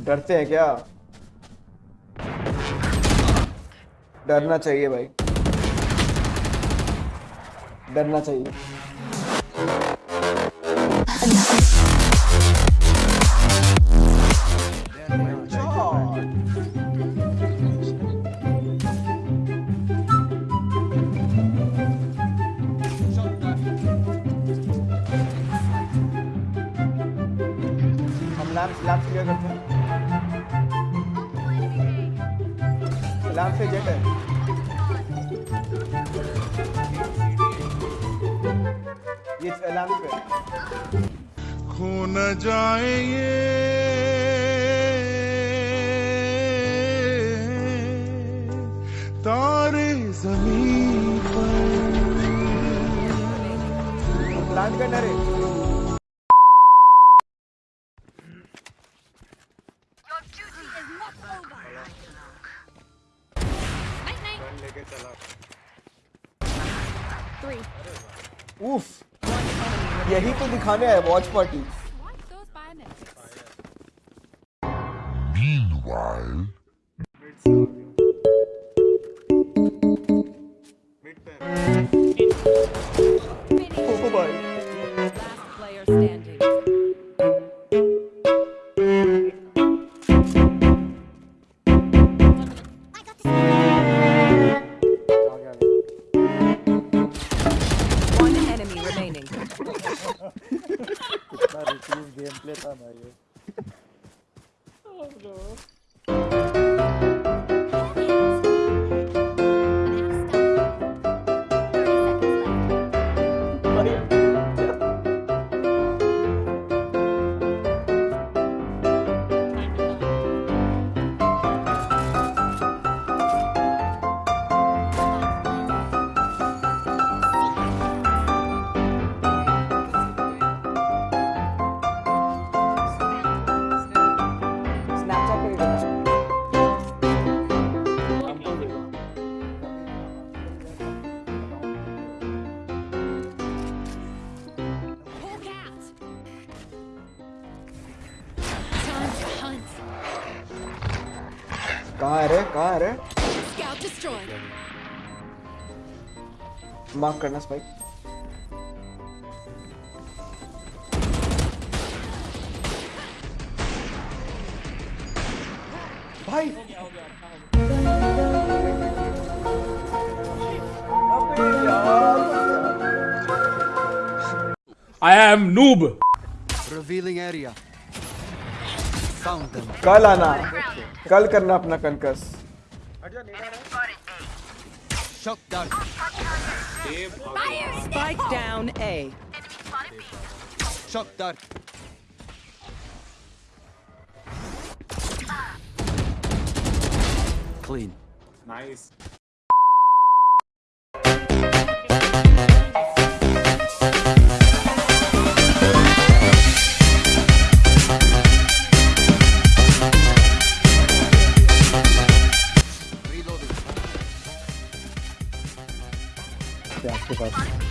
डरते हैं क्या? डरना चाहिए भाई। डरना चाहिए। क्लियर करते हैं? से जेट है। खो न जाए ये। तारे ज़मीन पर। लैंड करना रे उफ यही तो दिखाने आए watch party remaining. Game play था भाई ये कहाँ है रे कहाँ है रे मार्क करना स्पाइक भाई I am noob. Revealing area. कल आना। कल करना अपना कनकस Clean. Nice. पास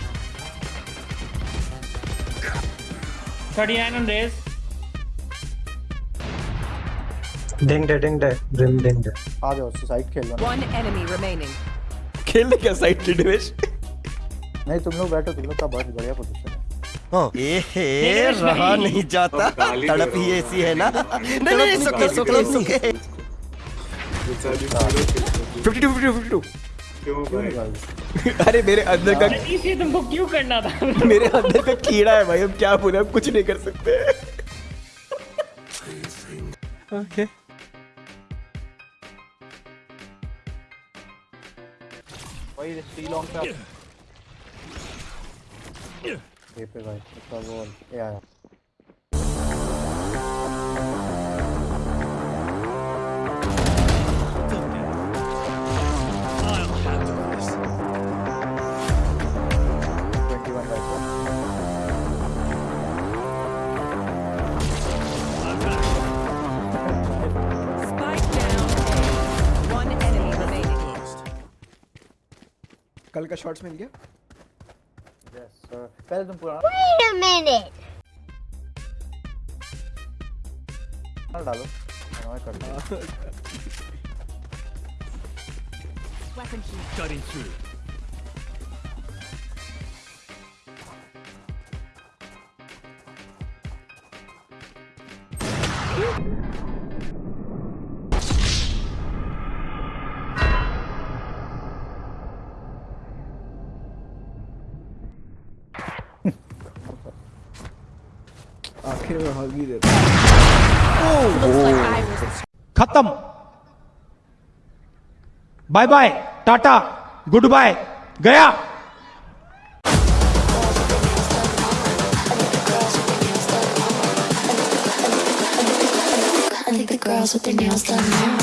39 on raise. डिंग डे डिंग डे ब्रिम डिंग डे आ जाओ साइड खेल लो। One enemy remaining. खेलने क्या साइड की डिवेश नहीं तुम लोग बैठो तुम लोग का बहुत बढ़िया पोजीशन है। ए रहा नहीं जाता। तड़प ही ऐसी है। ना। नहीं नहीं सुके सुके सुके 52 52 क्यों निकाल 52 अरे मेरे अंदर का इसे तुमको क्यों करना था? मेरे अंदर का कीड़ा है भाई हम क्या बोले हम कुछ नहीं कर सकते। ओके लॉन्ग पे ये पे भाई इसका वो ये आया। कल का शॉट्स मिल गया। पहले तुम पुराना Wait a minute. डालो। कर Weapon here. आखिर में हग ही देता खत्म bye bye tata good bye गया I think the girls with their nails done now.